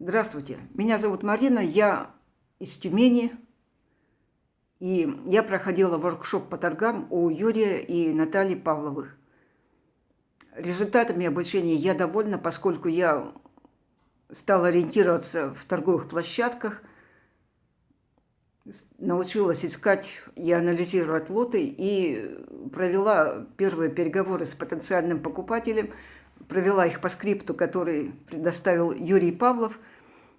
Здравствуйте, меня зовут Марина, я из Тюмени. И я проходила воркшоп по торгам у Юрия и Натальи Павловых. Результатами обучения я довольна, поскольку я стала ориентироваться в торговых площадках, научилась искать и анализировать лоты и провела первые переговоры с потенциальным покупателем, провела их по скрипту, который предоставил Юрий Павлов,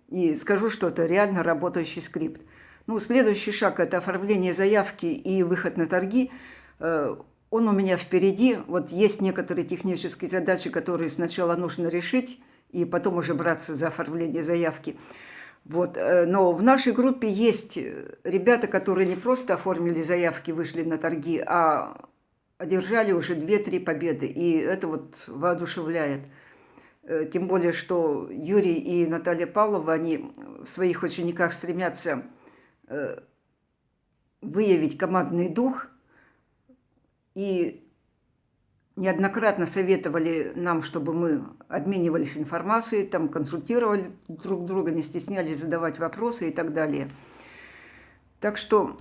и скажу, что это реально работающий скрипт. Ну, следующий шаг – это оформление заявки и выход на торги. Э, он у меня впереди. Вот есть некоторые технические задачи, которые сначала нужно решить, и потом уже браться за оформление заявки. Вот. Э, но в нашей группе есть ребята, которые не просто оформили заявки, вышли на торги, а одержали уже 2-3 победы. И это вот воодушевляет. Э, тем более, что Юрий и Наталья Павлова, они в своих учениках стремятся э, выявить командный дух и неоднократно советовали нам, чтобы мы обменивались информацией, там консультировали друг друга, не стеснялись задавать вопросы и так далее. Так что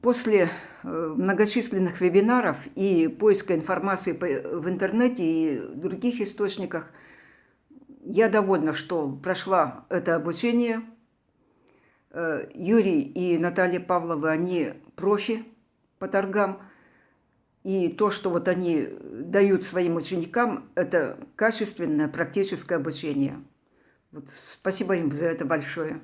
после э, многочисленных вебинаров и поиска информации в интернете и других источниках – я довольна, что прошла это обучение. Э, Юрий и Наталья Павлова, они профи по торгам. И то, что вот они дают своим ученикам, это качественное практическое обучение. Вот спасибо им за это большое.